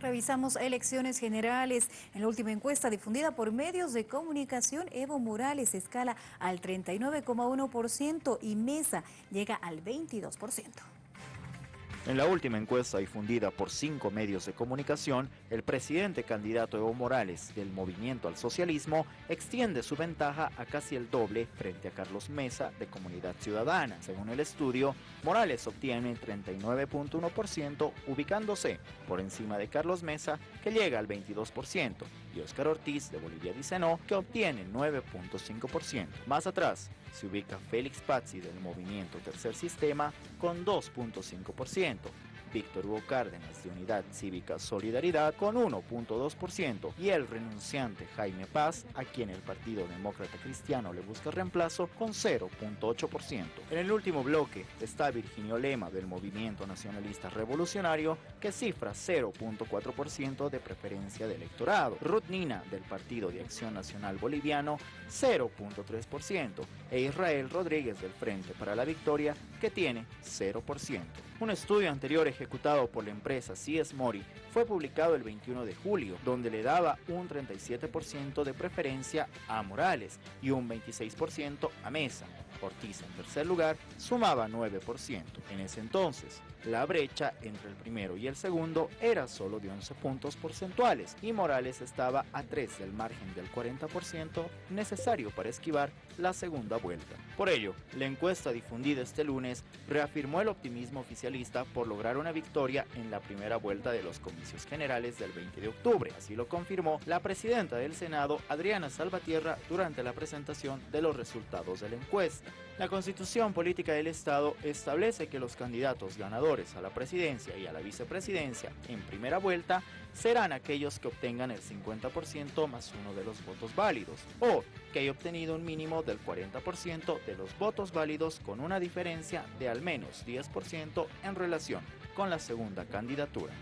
Revisamos elecciones generales. En la última encuesta difundida por medios de comunicación, Evo Morales escala al 39,1% y Mesa llega al 22%. En la última encuesta difundida por cinco medios de comunicación, el presidente candidato Evo Morales del Movimiento al Socialismo extiende su ventaja a casi el doble frente a Carlos Mesa de Comunidad Ciudadana. Según el estudio, Morales obtiene 39.1%, ubicándose por encima de Carlos Mesa, que llega al 22%, y Oscar Ortiz de Bolivia dice no, que obtiene 9.5%. Más atrás, se ubica Félix Pazzi del movimiento Tercer Sistema con 2.5%, Víctor Hugo Cárdenas de Unidad Cívica Solidaridad con 1.2% y el renunciante Jaime Paz, a quien el Partido Demócrata Cristiano le busca reemplazo, con 0.8%. En el último bloque está Virginio Lema del Movimiento Nacionalista Revolucionario, que cifra 0.4% de preferencia de electorado. Ruth Nina del Partido de Acción Nacional Boliviano, 0.3%, e Israel Rodríguez del Frente para la Victoria, que tiene 0%. Un estudio anterior ejecutado por la empresa CS Mori fue publicado el 21 de julio, donde le daba un 37% de preferencia a Morales y un 26% a Mesa. Ortiz en tercer lugar sumaba 9%. En ese entonces, la brecha entre el primero y el segundo era solo de 11 puntos porcentuales y Morales estaba a 3 del margen del 40% necesario para esquivar la segunda vuelta. Por ello, la encuesta difundida este lunes reafirmó el optimismo oficialista por lograr victoria en la primera vuelta de los comicios generales del 20 de octubre. Así lo confirmó la presidenta del Senado, Adriana Salvatierra, durante la presentación de los resultados de la encuesta. La Constitución Política del Estado establece que los candidatos ganadores a la presidencia y a la vicepresidencia en primera vuelta serán aquellos que obtengan el 50% más uno de los votos válidos o que haya obtenido un mínimo del 40% de los votos válidos con una diferencia de al menos 10% en relación con la segunda candidatura.